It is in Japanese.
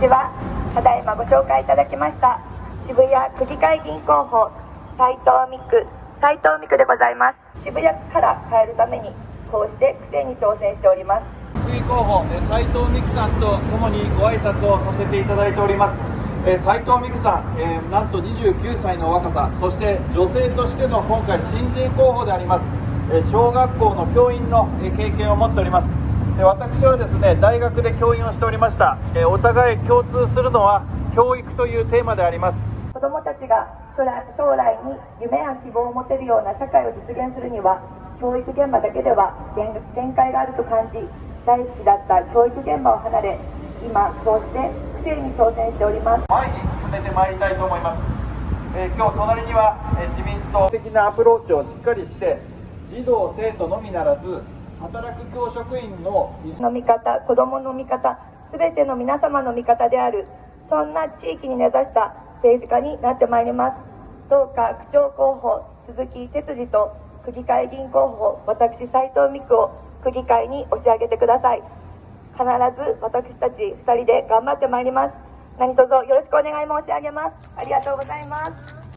ちは。ただいまご紹介いただきました渋谷区議会議員候補斉藤美久斉藤美久でございます。渋谷から変えるためにこうして区政に挑戦しております。区議候補斉藤美久さんと共にご挨拶をさせていただいております。斉藤美久さん、えー、なんと29歳の若さそして女性としての今回新人候補であります小学校の教員の経験を持っております。私はですね大学で教員をしておりました。お互い共通するのは教育というテーマであります。子どもたちが将来将来に夢や希望を持てるような社会を実現するには教育現場だけでは限界があると感じ大好きだった教育現場を離れ今こうして区政に挑戦しております。前に進めてまいりたいと思います、えー、今日隣には、えー、自民党的なアプローチをしっかりして児童生徒のみならず働く教職員のの味方子どもの味方すべての皆様の味方である。そんな地域に根ざした政治家になってまいります。どうか区長候補鈴木哲司と区議会議員候補私斉藤美久を区議会に押し上げてください。必ず私たち2人で頑張ってまいります。何卒よろしくお願い申し上げます。ありがとうございます。